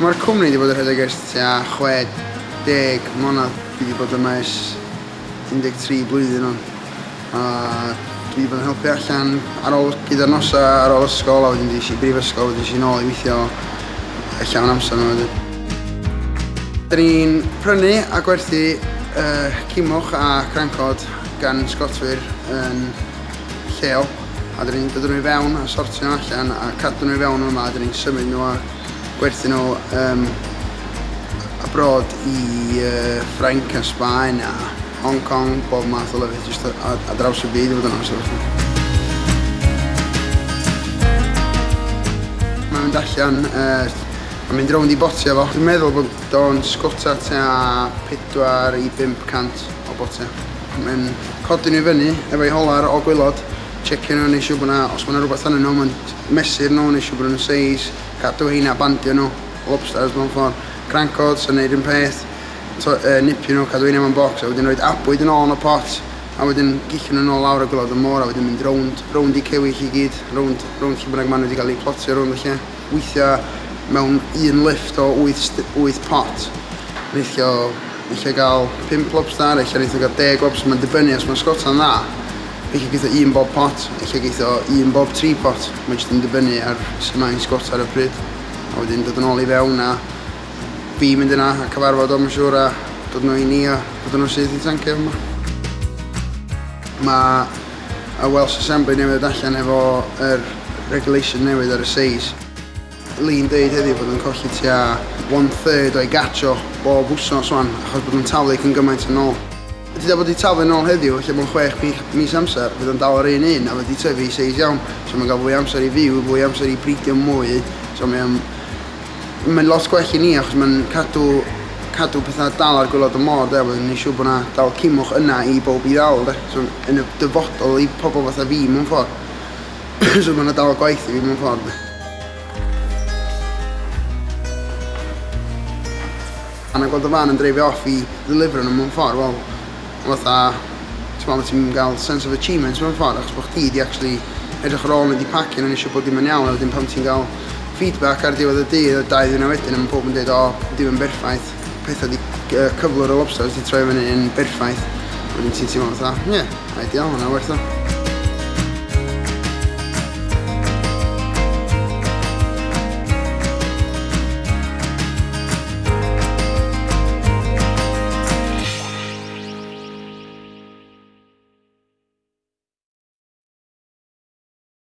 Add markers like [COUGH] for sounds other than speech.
Mae'r cwmni wedi bod yn rhedeg ers tua 60 mlynedd. Dwi wedi bod yma ers 13 blwyddyn o'n. A dwi wedi bod yn helpu allan ar ôl gyda'r nosa, ar ôl ysgol, a wedyn dwi i brifysgol, wedyn dwi nôl i weithio allan o'n amser yma wedyn. Dyn ni'n prynu a gwerthu uh, cimwch a crancod gan sgotwyr yn lleol a dyn ni'n dod nhw i fewn a sortio nhw allan a cadw nhw i fewn yma a dyn ni'n symud nhw a gwerthu nhw um, abroad i uh, Ffrainc a Sbaen a Hong Kong, bob math o lyfydd, jyst a, ar draws y byd i fod yn amser felly. Mae'n mynd allan, uh, a mynd rownd i botia fo. Dwi'n meddwl bod o'n sgota tua 4 i 500 o botia. Mae'n codi nhw i fyny efo'i holar o gwylod checio nhw, neisio bod na, os mae rhywbeth anyn nhw, mae'n mesur nhw, neisio bod nhw'n seis, cadw heina, bandio nhw, lobsters mewn ffordd, crancod, sy'n neud un peth, to, uh, nipio nhw, cadw heina mewn box, a wedyn roed abwyd yn ôl yn y pot, a wedyn gillio nhw'n ôl lawr y gwlad y môr, a wedyn mynd rownd, rownd i cewill i gyd, rownd, rownd lle bynnag maen nhw wedi cael eu plotio rownd y lle. weithio mewn un lift o 8, 8 pot, neithio, neithio gael 5 lobster, eich neithio gael 10 lobster, mae'n dibynnu os mae'n sgota'n dda. Felly gyda un bob pot, efallai gyda un bob tri pot. Mae jyst yn dibynnu ar sy'n mae'n sgwrs ar y pryd. A wedyn dod yn ôl i fewn a fi mynd yna a cyfarfod o'n siŵr a dod nhw i ni a dod nhw sydd i tancio yma. Mae y Welsh Assembly newydd allan efo yr regulation newydd ar y seis. Lee'n deud heddiw bod yn colli tua one third o'i gacho bob wsnos wan, achos bod yn talu cyn gymaint yn ôl. Fydd bod i talu nôl heddiw, lle mae'n chwech mis amser, fydd yn dal ar un un, a fydd i tyfu i seis iawn. So mae'n gael fwy amser i fyw, fwy amser i bridio mwy. So mae'n mae lot gwell i ni, achos mae'n cadw, cadw pethau dal ar gwylod y môr, de, wedyn ni'n siŵr bod yna dal cymwch yna i bob i ddal, de. So yn y dyfodol i pobl fatha fi, mewn ffordd. [COUGHS] so mae'n dal gwaith i fi, mewn ffordd. De. A na gweld y fan yn dreifio off i ddilifro nhw mewn ffordd, wel, fatha, ti'n meddwl, ti'n gael sense of achievement, mewn ffordd, achos bod chdi di actually edrych ar ôl yn di pacyn yn eisiau bod dim yn iawn, a wedyn pan ti'n gael feedback ar diwedd y dydd a dau ddyn wedyn, a mae pob yn dweud, o, dim yn berffaith, pethau di uh, cyflwr o lobsters di troi fyny yn berffaith, wedyn ti'n teimlo fatha, ie, yeah, ideal, hwnna werth o.